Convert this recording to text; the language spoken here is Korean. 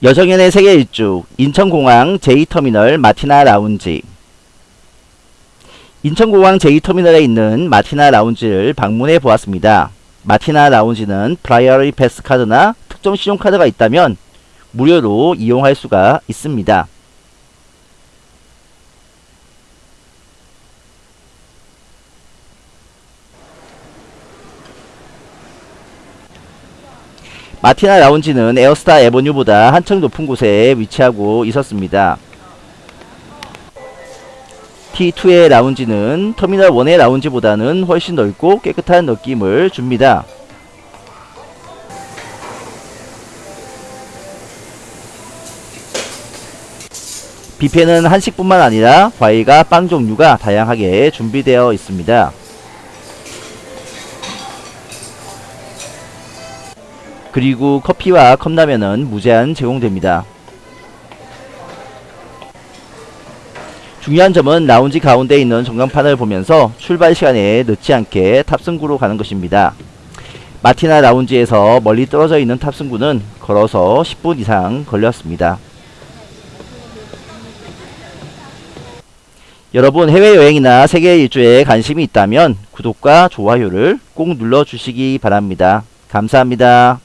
여정연의 세계 일주 인천공항 제2터미널 마티나 라운지 인천공항 제2터미널에 있는 마티나 라운지를 방문해 보았습니다. 마티나 라운지는 Priority Pass 카드나 특정 신용카드가 있다면 무료로 이용할 수가 있습니다. 마티나 라운지는 에어스타 에버뉴보다 한층 높은 곳에 위치하고 있었습니다. T2의 라운지는 터미널 1의 라운지보다는 훨씬 넓고 깨끗한 느낌을 줍니다. 뷔페는 한식뿐만 아니라 과일과 빵 종류가 다양하게 준비되어 있습니다. 그리고 커피와 컵라면은 무제한 제공됩니다. 중요한 점은 라운지 가운데 있는 전광판을 보면서 출발 시간에 늦지 않게 탑승구로 가는 것입니다. 마티나 라운지에서 멀리 떨어져 있는 탑승구는 걸어서 10분 이상 걸렸습니다. 여러분 해외여행이나 세계 일주에 관심이 있다면 구독과 좋아요를 꼭 눌러주시기 바랍니다. 감사합니다.